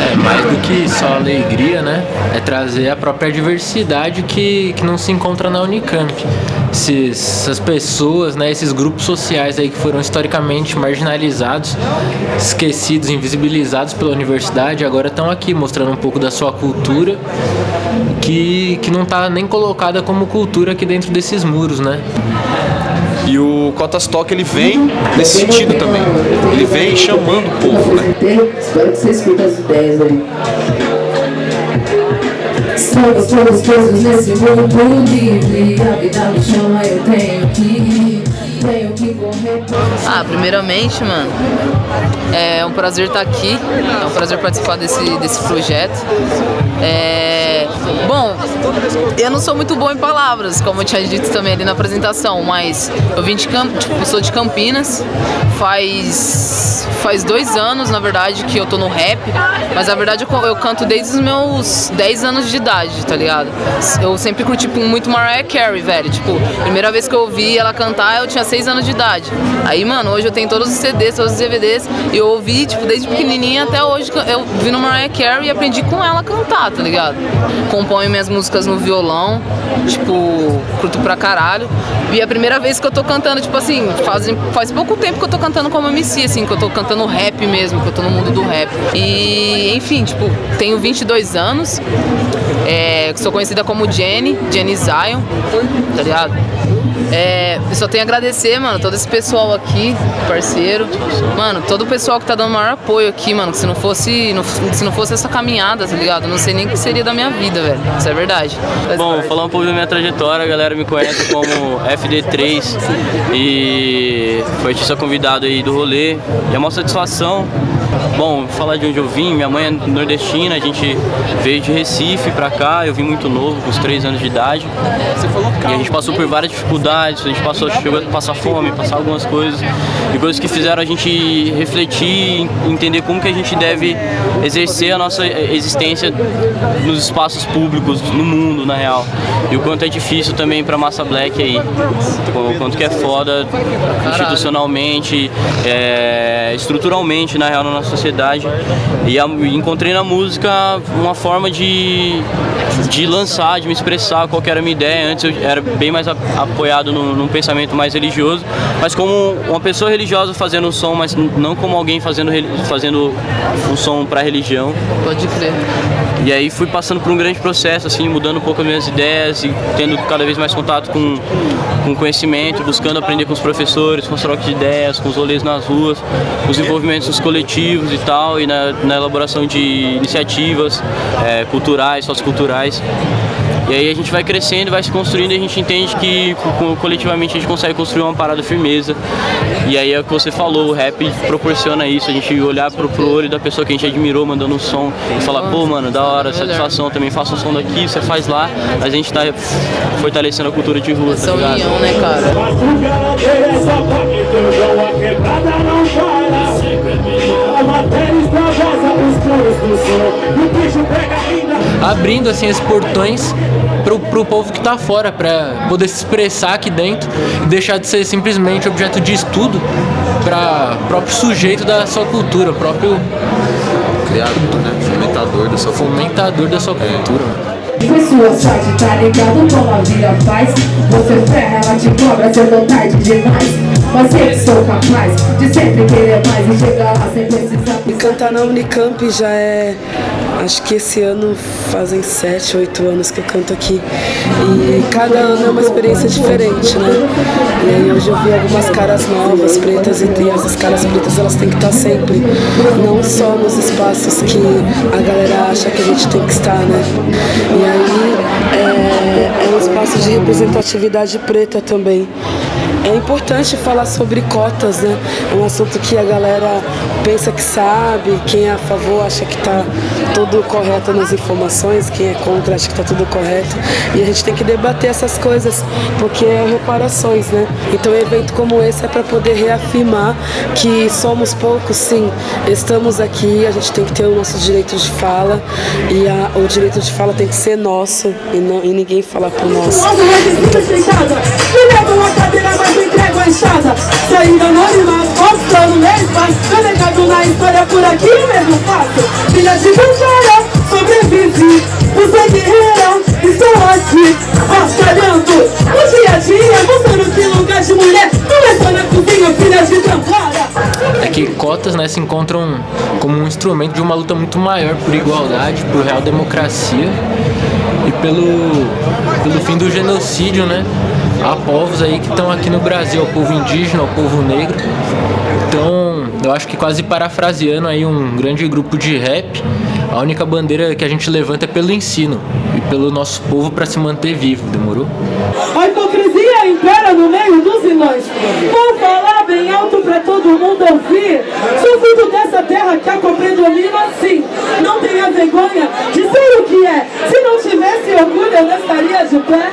É, mais do que só alegria, né? É trazer a própria diversidade que, que não se encontra na Unicamp. Essas pessoas, né, esses grupos sociais aí que foram historicamente marginalizados, esquecidos, invisibilizados pela universidade, agora estão aqui mostrando um pouco da sua cultura que, que não está nem colocada como cultura aqui dentro desses muros, né? E o Cotas Talk ele vem nesse sentido também. Ele vem chamando o povo, né? Espero que vocês curtam as ideias aí. Somos todos nesse mundo livre A vida me chama, eu tenho que Primeiramente, mano, é um prazer estar aqui, é um prazer participar desse, desse projeto. É, bom, eu não sou muito bom em palavras, como eu tinha dito também ali na apresentação, mas eu vim de Camp, tipo, sou de Campinas, faz faz dois anos, na verdade, que eu tô no rap, mas na verdade eu, eu canto desde os meus 10 anos de idade, tá ligado? Eu sempre curti tipo, muito Mariah Carey, velho, tipo, primeira vez que eu ouvi ela cantar, eu tinha 6 anos de idade. Aí, mano, hoje eu tenho todos os CDs, todos os DVDs, e eu ouvi, tipo, desde pequenininha até hoje, eu vi no Mariah Carey e aprendi com ela a cantar, tá ligado? Componho minhas músicas no violão, tipo, curto pra caralho. E é a primeira vez que eu tô cantando, tipo assim, faz, faz pouco tempo que eu tô cantando como MC, assim, que eu tô cantando rap mesmo, que eu tô no mundo do rap. E, enfim, tipo, tenho 22 anos, é, sou conhecida como Jenny, Jenny Zion, tá ligado? É, eu só tenho a agradecer, mano, todo esse pessoal aqui, parceiro. Mano, todo o pessoal que tá dando maior apoio aqui, mano. Que se não fosse, não, se não fosse essa caminhada, tá ligado? Eu não sei nem o que seria da minha vida, velho. Isso é verdade. Bom, vou falar um pouco da minha trajetória, a galera me conhece como FD3 e foi artista convidado aí do rolê. E é uma satisfação. Bom, falar de onde eu vim, minha mãe é nordestina, a gente veio de Recife pra cá, eu vim muito novo, com os 3 anos de idade. E a gente passou por várias dificuldades, a gente passou, chegou a passar fome, passar algumas coisas, e coisas que fizeram a gente refletir, entender como que a gente deve exercer a nossa existência nos espaços públicos, no mundo, na real. E o quanto é difícil também pra massa black aí, o quanto que é foda institucionalmente, é, estruturalmente, na real, na nossa sociedade. E a, encontrei na música uma forma de, de lançar, de me expressar qual era a minha ideia. Antes eu era bem mais a, no, num pensamento mais religioso, mas como uma pessoa religiosa fazendo um som, mas não como alguém fazendo, fazendo um som para religião. Pode crer. E aí fui passando por um grande processo, assim, mudando um pouco as minhas ideias e tendo cada vez mais contato com, com conhecimento, buscando aprender com os professores, com os trocas de ideias, com os rolês nas ruas, os envolvimentos coletivos e tal, e na, na elaboração de iniciativas é, culturais, socioculturais. E aí a gente vai crescendo, vai se construindo e a gente entende que coletivamente a gente consegue construir uma parada firmeza. E aí é o que você falou, o rap proporciona isso, a gente olhar pro, pro olho da pessoa que a gente admirou mandando um som e falar, pô mano, da hora, satisfação, também faço um som daqui, você faz lá, mas a gente tá fortalecendo a cultura de rua, tá ligado? União, né, cara? Abrindo assim esses portões pro, pro povo que tá fora, para poder se expressar aqui dentro e deixar de ser simplesmente objeto de estudo para próprio sujeito da sua cultura, o próprio Criador, né? Fomentador da sua fomentador da sua cultura. Foi sua sorte, tá ligado como a vida faz. Você ferra, ela te cobra, cedo tarde demais. Mas eu sou capaz de sempre querer mais E chegar lá sem precisar. E cantar na Unicamp já é... Acho que esse ano fazem 7, 8 anos que eu canto aqui. E cada ano é uma experiência diferente, né? E aí hoje eu vi algumas caras novas, pretas, e essas caras pretas elas têm que estar sempre. Não só nos espaços que a galera acha que a gente tem que estar, né? E aí é, é um espaço de representatividade preta também. É importante falar sobre cotas, né? É um assunto que a galera pensa que sabe, quem é a favor acha que está tudo correto nas informações, quem é contra acha que está tudo correto. E a gente tem que debater essas coisas, porque é reparações, né? Então um evento como esse é para poder reafirmar que somos poucos, sim, estamos aqui, a gente tem que ter o nosso direito de fala e a, o direito de fala tem que ser nosso e, não, e ninguém falar por nós. Então, sair anônima, mostrando lesmas Delegado na história por aqui mesmo faço Filha de batalha, sobrevive Você guerreira, estou aqui Batalhando o dia a dia Mostrando que lugar de mulher Não é só na cozinha, filha de Tampara é que cotas né, se encontram como um instrumento de uma luta muito maior por igualdade, por real democracia e pelo, pelo fim do genocídio, né? Há povos aí que estão aqui no Brasil, o povo indígena, o povo negro. Então, eu acho que quase parafraseando aí um grande grupo de rap, a única bandeira que a gente levanta é pelo ensino e pelo nosso povo para se manter vivo, demorou? A hipocrisia impera no meio dos vilões. Vou falar bem alto pra todo mundo ouvir. Sou filho dessa terra que a predomina assim. Não tenha vergonha de ser o que é. Se não tivesse orgulho, eu não estaria de pé.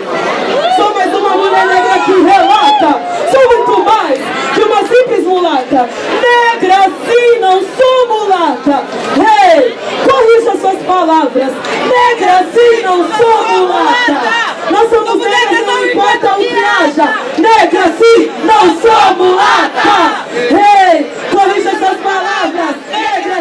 negras e não somos mulata. Nós somos negras, não importa o que haja. Negras e não somos mulata. Ei!